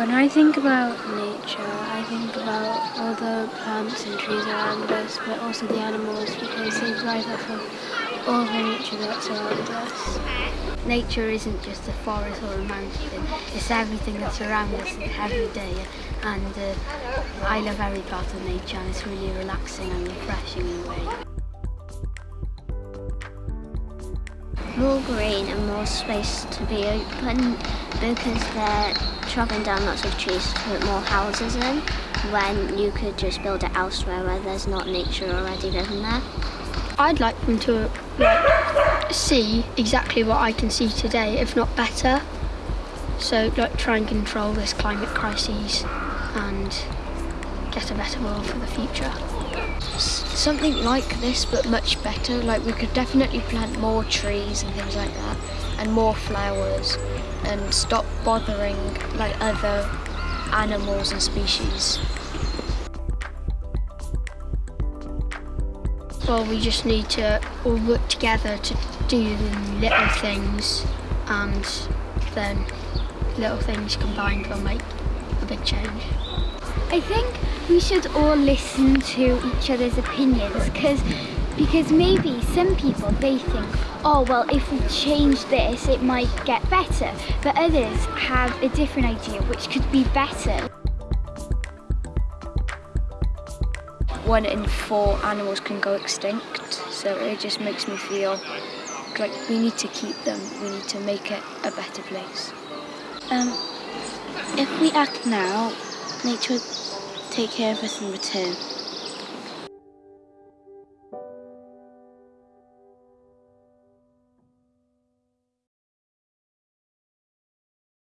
When I think about nature, I think about all the plants and trees around us, but also the animals because they thrive off of all the nature that's around us. Nature isn't just a forest or a mountain, it's everything that's around us every day. And uh, I love every part of nature and it's really relaxing and refreshing in a way. More green and more space to be open because they're chopping down lots of trees to put more houses in when you could just build it elsewhere where there's not nature already living there. I'd like them to like, see exactly what I can see today, if not better. So like try and control this climate crisis and get a better world for the future something like this but much better. Like we could definitely plant more trees and things like that and more flowers and stop bothering like other animals and species. Well we just need to all work together to do little things and then little things combined will make a big change I think we should all listen to each other's opinions because because maybe some people they think oh well if we change this it might get better but others have a different idea which could be better. One in four animals can go extinct so it just makes me feel like we need to keep them, we need to make it a better place. Um, if we act now, nature take care of us in return.